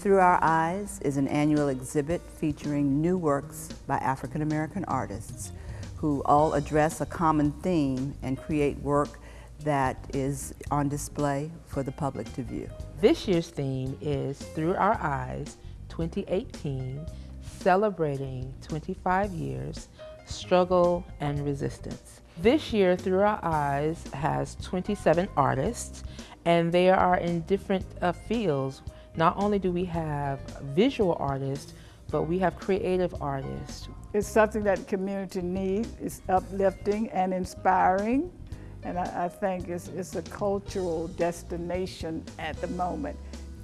Through Our Eyes is an annual exhibit featuring new works by African American artists who all address a common theme and create work that is on display for the public to view. This year's theme is Through Our Eyes 2018, celebrating 25 years, struggle and resistance. This year, Through Our Eyes has 27 artists and they are in different uh, fields. Not only do we have visual artists, but we have creative artists. It's something that the community needs. It's uplifting and inspiring. And I, I think it's, it's a cultural destination at the moment.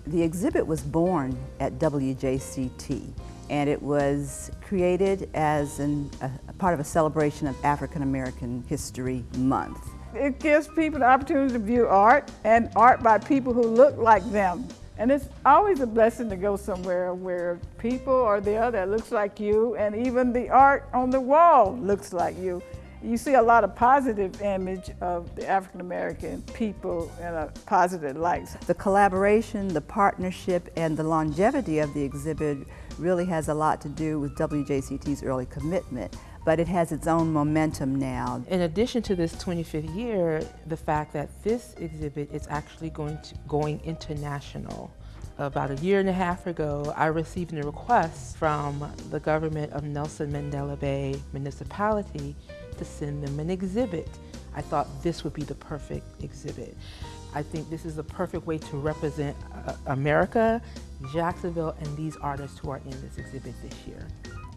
The exhibit was born at WJCT and it was created as an, a, a part of a celebration of African American History Month. It gives people the opportunity to view art and art by people who look like them. And it's always a blessing to go somewhere where people are there that looks like you and even the art on the wall looks like you. You see a lot of positive image of the African American people in a positive light. The collaboration, the partnership, and the longevity of the exhibit really has a lot to do with WJCT's early commitment but it has its own momentum now. In addition to this 25th year, the fact that this exhibit is actually going, to, going international. About a year and a half ago, I received a request from the government of Nelson Mandela Bay Municipality to send them an exhibit. I thought this would be the perfect exhibit. I think this is the perfect way to represent uh, America, Jacksonville, and these artists who are in this exhibit this year.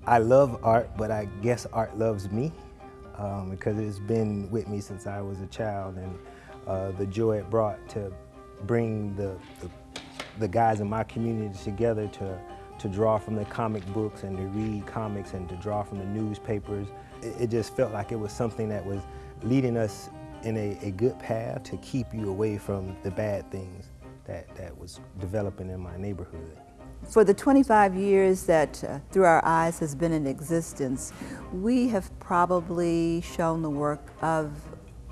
I love art, but I guess art loves me um, because it's been with me since I was a child and uh, the joy it brought to bring the, the, the, guys in my community together to, to draw from the comic books and to read comics and to draw from the newspapers. It, it just felt like it was something that was leading us in a, a good path to keep you away from the bad things that, that was developing in my neighborhood. For the 25 years that uh, Through Our Eyes has been in existence, we have probably shown the work of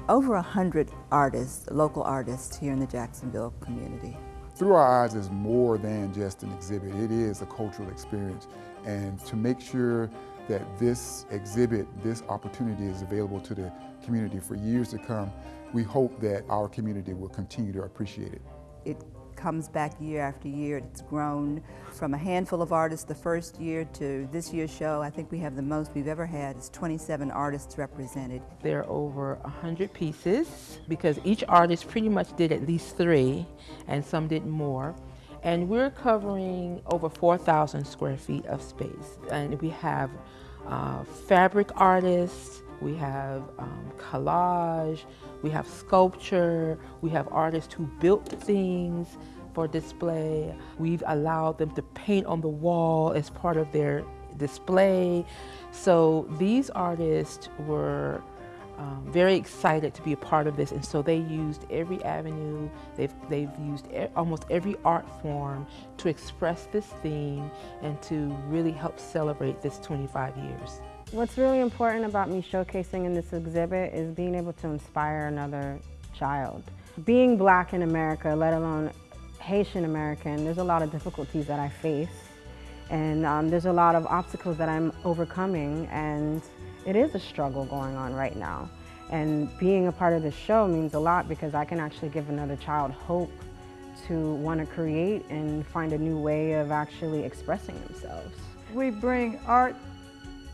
over 100 artists, local artists here in the Jacksonville community. Through Our Eyes is more than just an exhibit. It is a cultural experience. And to make sure that this exhibit, this opportunity is available to the community for years to come, we hope that our community will continue to appreciate it. It comes back year after year. It's grown from a handful of artists the first year to this year's show. I think we have the most we've ever had. It's 27 artists represented. There are over 100 pieces because each artist pretty much did at least three and some did more. And we're covering over 4,000 square feet of space. And we have uh, fabric artists, we have um, collage, we have sculpture, we have artists who built things for display. We've allowed them to paint on the wall as part of their display. So these artists were um, very excited to be a part of this and so they used every avenue, they've, they've used e almost every art form to express this theme and to really help celebrate this 25 years. What's really important about me showcasing in this exhibit is being able to inspire another child. Being black in America, let alone Haitian American, there's a lot of difficulties that I face and um, there's a lot of obstacles that I'm overcoming and it is a struggle going on right now. And being a part of this show means a lot because I can actually give another child hope to want to create and find a new way of actually expressing themselves. We bring art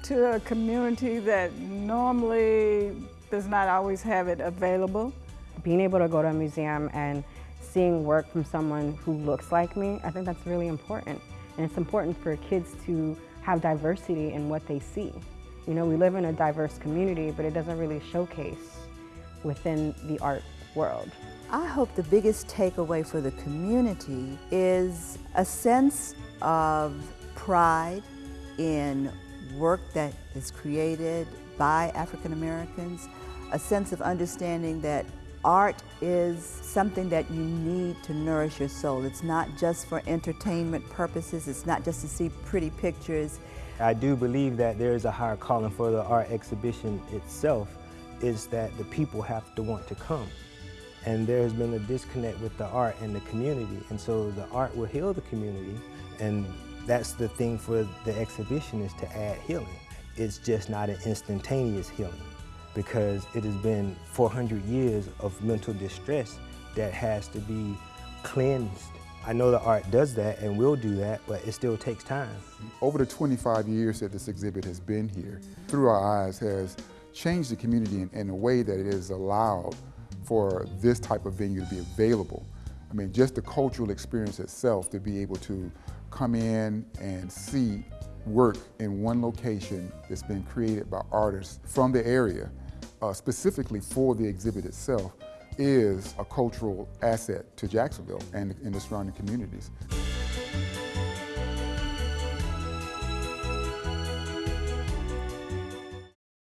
to a community that normally does not always have it available. Being able to go to a museum and seeing work from someone who looks like me, I think that's really important. And it's important for kids to have diversity in what they see. You know, we live in a diverse community, but it doesn't really showcase within the art world. I hope the biggest takeaway for the community is a sense of pride in work that is created by African Americans, a sense of understanding that art is something that you need to nourish your soul. It's not just for entertainment purposes, it's not just to see pretty pictures. I do believe that there is a higher calling for the art exhibition itself, is that the people have to want to come. And there's been a disconnect with the art and the community, and so the art will heal the community And that's the thing for the exhibition is to add healing. It's just not an instantaneous healing because it has been 400 years of mental distress that has to be cleansed. I know the art does that and will do that, but it still takes time. Over the 25 years that this exhibit has been here, Through Our Eyes has changed the community in, in a way that it has allowed for this type of venue to be available. I mean, just the cultural experience itself to be able to come in and see work in one location that's been created by artists from the area, uh, specifically for the exhibit itself, is a cultural asset to Jacksonville and, and the surrounding communities.